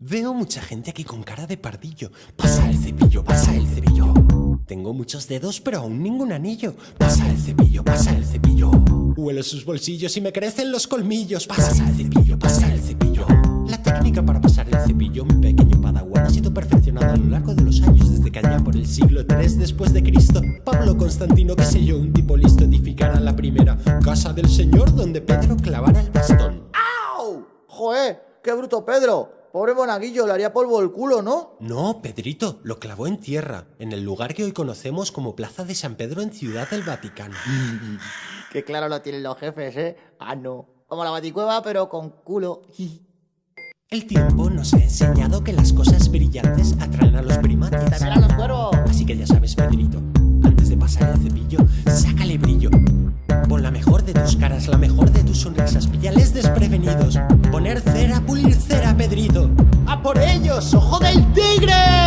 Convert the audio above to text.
Veo mucha gente aquí con cara de pardillo. Pasa el cepillo, pasa el cepillo. Tengo muchos dedos, pero aún ningún anillo. Pasa el cepillo, pasa el cepillo. Huelo sus bolsillos y me crecen los colmillos. Pasa el cepillo, pasa el cepillo. La técnica para pasar el cepillo, mi pequeño padawan, ha sido perfeccionada a lo largo de los años desde que allá por el siglo III después de Cristo, Pablo Constantino, que sé yo, un tipo listo, edificara la primera casa del Señor donde Pedro clavara el bastón. ¡Au! ¡Joder! ¡Qué bruto Pedro! Pobre monaguillo, le haría polvo el culo, ¿no? No, Pedrito, lo clavó en tierra, en el lugar que hoy conocemos como Plaza de San Pedro en Ciudad del Vaticano. Qué claro lo tienen los jefes, ¿eh? Ah, no. Como la baticueva, pero con culo. El tiempo nos ha enseñado que las cosas brillantes atraen a los primates. También a los cuervos. Así que ya sabes, Pedrito, antes de pasar el cepillo, sácale brillo. Pon la mejor de tus caras, la mejor de tus sonrisas, píllales desprevenidos. Poner cera, pulir cera, Pedrito. ¡A por ellos, ojo del tigre!